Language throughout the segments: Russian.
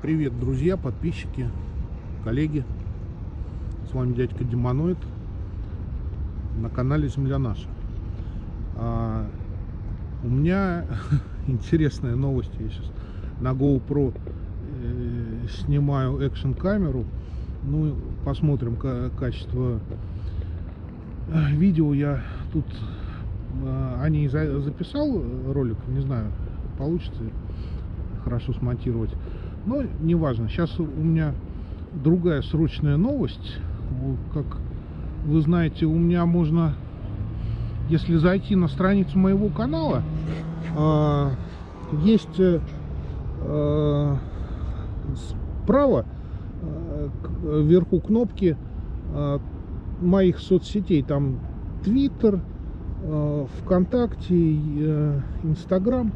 Привет, друзья, подписчики, коллеги. С вами дядька Демоноид на канале Земля Наша. А, у меня интересная новость. Я сейчас на GoPro э, снимаю экшн камеру. Ну, посмотрим качество э, видео. Я тут э, о записал ролик. Не знаю, получится хорошо смонтировать. Но неважно. Сейчас у меня другая срочная новость. Как вы знаете, у меня можно, если зайти на страницу моего канала, э, есть э, справа э, вверху кнопки э, моих соцсетей. Там Twitter, э, ВКонтакте, Инстаграм.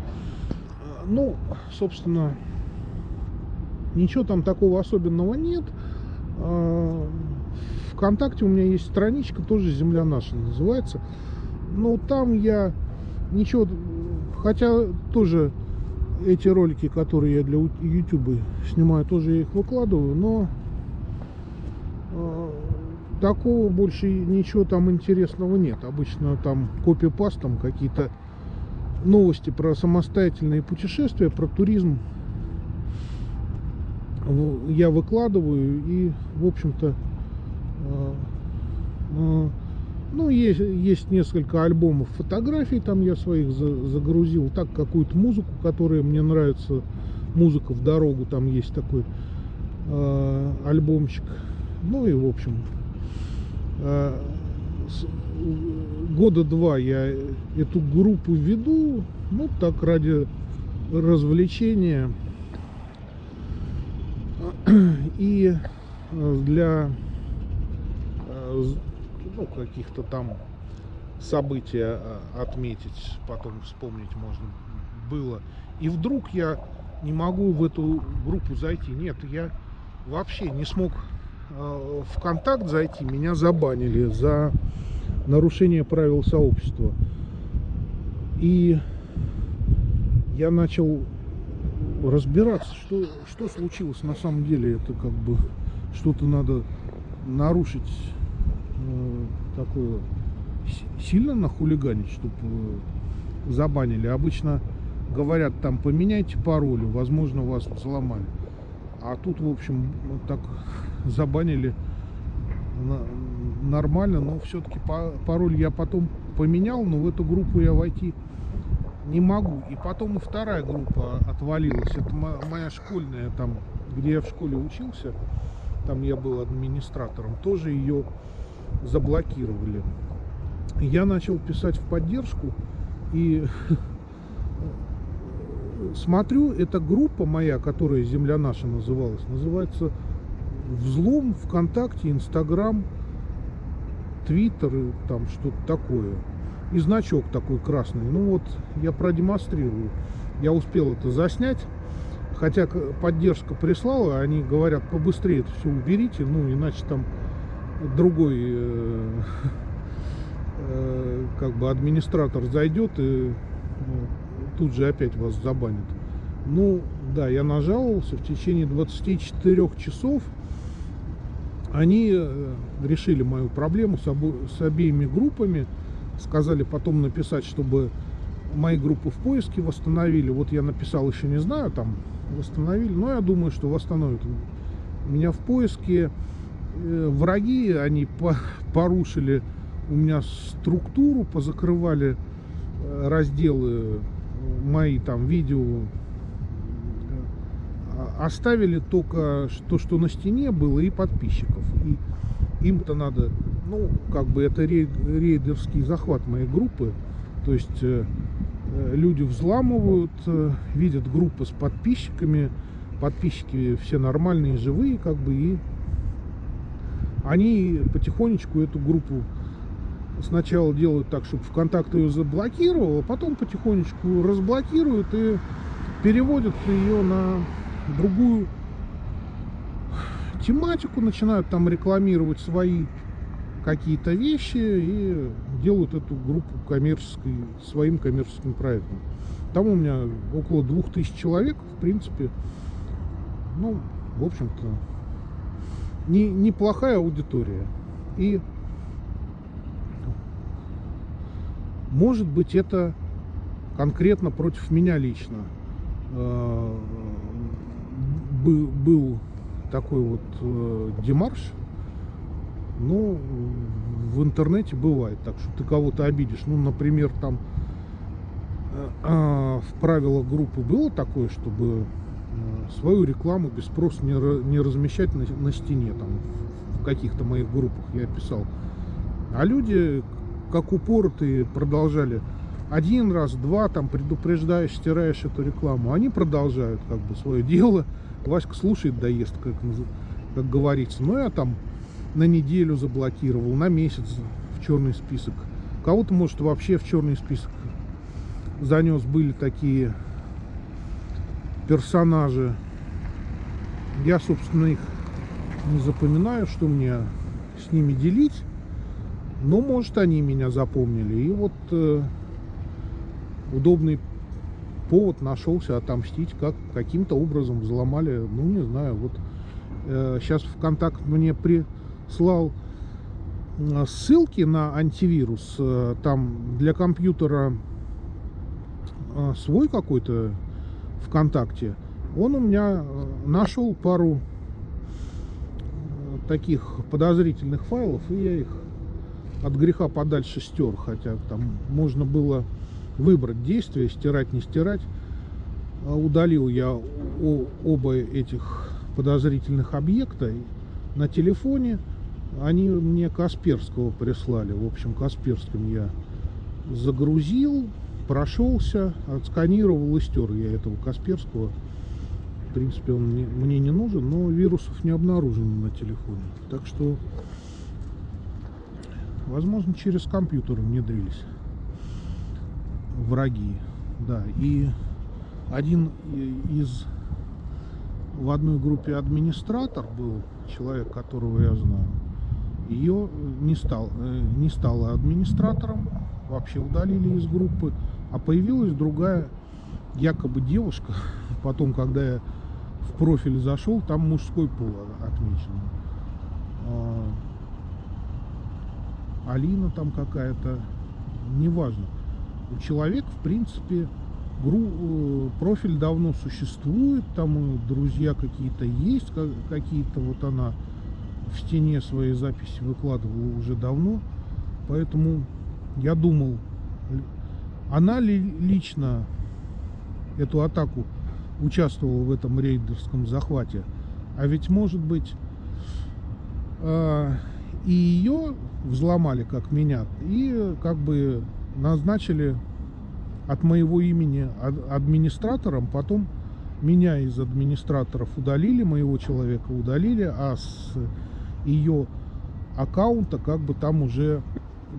Ну, собственно, Ничего там такого особенного нет. А, Вконтакте у меня есть страничка, тоже «Земля наша» называется. Но там я ничего... Хотя тоже эти ролики, которые я для YouTube снимаю, тоже я их выкладываю, но э, такого больше ничего там интересного нет. Обычно там копипастом какие-то новости про самостоятельные путешествия, про туризм я выкладываю и в общем-то а, а, ну есть есть несколько альбомов фотографий там я своих загрузил так какую-то музыку которая мне нравится. Музыка в дорогу там есть такой э, альбомчик. Ну и в общем года два я эту группу веду ну так ради развлечения и э, для э, ну, каких-то там событий э, отметить, потом вспомнить можно было. И вдруг я не могу в эту группу зайти. Нет, я вообще не смог в контакт зайти. Меня забанили за нарушение правил сообщества. И я начал разбираться, что, что случилось на самом деле. Это как бы что-то надо нарушить э, такое сильно нахулиганить, чтобы э, забанили. Обычно говорят там поменяйте пароли, возможно вас взломали. А тут, в общем, так забанили нормально, но все-таки пароль я потом поменял, но в эту группу я войти не могу. И потом и вторая группа отвалилась. Это моя школьная, там, где я в школе учился, там я был администратором, тоже ее заблокировали. Я начал писать в поддержку и смотрю, эта группа моя, которая «Земля наша» называлась, называется «Взлом ВКонтакте», Инстаграм, Твиттер, там что-то такое и значок такой красный. Ну вот, я продемонстрирую. Я успел это заснять. Хотя поддержка прислала, они говорят, побыстрее это все уберите, ну иначе там другой э, э, как бы администратор зайдет и ну, тут же опять вас забанит. Ну, да, я нажаловался в течение 24 часов. Они э, решили мою проблему с, обо с обеими группами сказали потом написать, чтобы мои группы в поиске восстановили. Вот я написал, еще не знаю, там восстановили, но я думаю, что восстановят. Меня в поиске э, враги, они по порушили у меня структуру, позакрывали э, разделы мои там видео оставили только то, что на стене было, и подписчиков. И им-то надо ну, как бы это рейдерский захват моей группы. То есть э, э, люди взламывают, э, видят группы с подписчиками, подписчики все нормальные, живые, как бы, и они потихонечку эту группу сначала делают так, чтобы ВКонтакт ее заблокировал, а потом потихонечку разблокируют и переводят ее на другую тематику, начинают там рекламировать свои какие-то вещи и делают эту группу коммерческой, своим коммерческим проектом. Там у меня около двух тысяч человек, в принципе, ну, в общем-то, не, неплохая аудитория. И может быть это конкретно против меня лично э, был такой вот э, демарш. Ну, в интернете бывает так, что ты кого-то обидишь. Ну, например, там э, в правилах группы было такое, чтобы свою рекламу без спроса не, не размещать на, на стене, там, в каких-то моих группах я писал. А люди, как упоротые, продолжали один раз, два, там, предупреждаешь, стираешь эту рекламу. Они продолжают, как бы, свое дело. Васька слушает, доест, как, как говорится. Ну, я там на неделю заблокировал, на месяц в черный список. Кого-то, может, вообще в черный список занес. Были такие персонажи. Я, собственно, их не запоминаю, что мне с ними делить. Но, может, они меня запомнили. И вот э, удобный повод нашелся отомстить, как каким-то образом взломали, ну, не знаю, вот э, сейчас ВКонтакт мне прислал э, ссылки на антивирус. Э, там для компьютера э, свой какой-то ВКонтакте, он у меня э, нашел пару э, таких подозрительных файлов, и я их от греха подальше стер, хотя там можно было выбрать действие, стирать, не стирать. А удалил я оба этих подозрительных объекта на телефоне. Они мне Касперского прислали. В общем, Касперским я загрузил, прошелся, отсканировал и стер я этого Касперского. В принципе, он мне, мне не нужен, но вирусов не обнаружено на телефоне. Так что, возможно, через компьютер внедрились враги. Да, и один из в одной группе администратор был человек, которого я знаю. Ее не стал, э, не стала администратором, вообще удалили из группы. А появилась другая, якобы девушка. Потом, когда я в профиль зашел, там мужской пол отмечен. А, Алина там какая-то, неважно. У человека, в принципе, э, профиль давно существует, там друзья какие-то есть, какие-то вот она в стене свои записи выкладывала уже давно. Поэтому я думал, она ли лично эту атаку участвовала в этом рейдерском захвате? А ведь, может быть, э, и ее взломали, как меня, и как бы назначили от моего имени администратором, потом меня из администраторов удалили, моего человека удалили, а с ее аккаунта как бы там уже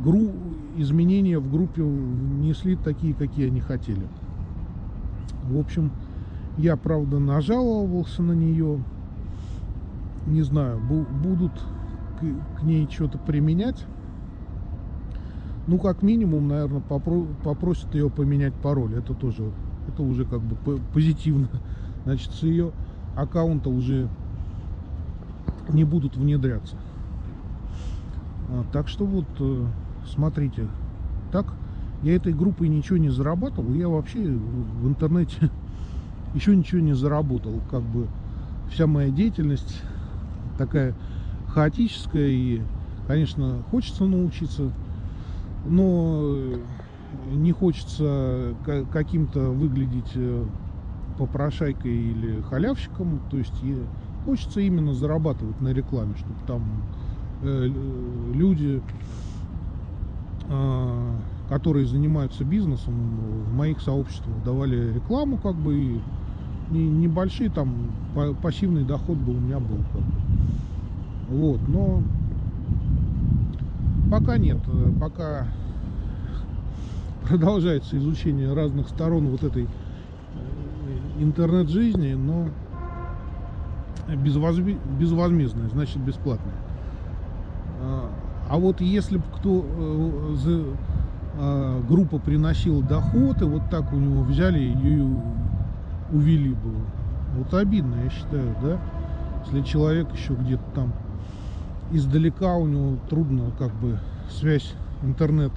гру изменения в группе внесли такие, какие они хотели. В общем, я, правда, нажаловался на нее. Не знаю, будут к, к ней что-то применять. Ну, как минимум, наверное, попро попросят ее поменять пароль. Это тоже, это уже как бы позитивно. Значит, с ее аккаунта уже не будут внедряться. А, так что вот э, смотрите, так я этой группой ничего не зарабатывал, я вообще в интернете еще ничего не заработал, как бы вся моя деятельность такая хаотическая и, конечно, хочется научиться, но не хочется каким-то выглядеть э, попрошайкой или халявщиком, то есть хочется именно зарабатывать на рекламе, чтобы там э, люди а, которые занимаются бизнесом, в моих сообществах давали рекламу, как бы, и небольшие там пассивный доход был у меня был. Как бы. Вот, но пока нет, пока продолжается изучение разных сторон вот этой э, интернет-жизни, но безвозмездная, значит бесплатная. А, а вот если бы кто э, э, группа приносила доход, и вот так у него взяли и увели бы, Вот обидно, я считаю, да? Если человек еще где-то там издалека, у него трудно как бы связь, интернет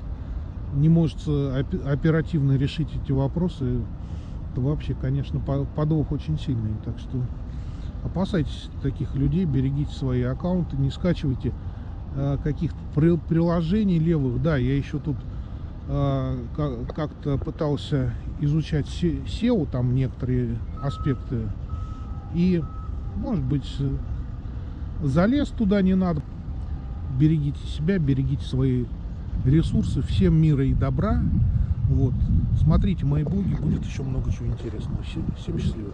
не может опе- оперативно решить эти вопросы, то вообще, конечно, по- подвох очень сильный. Так что опасайтесь таких людей, берегите свои аккаунты, не скачивайте э, каких-то при- приложений левых. Да, я еще тут э, ка- как-то пытался изучать SEO, там некоторые аспекты, и, может быть, залез туда не надо. Берегите себя, берегите свои ресурсы. Всем мира и добра. Вот. Смотрите мои блоги, будет еще много чего интересного. Всем всем счастливо.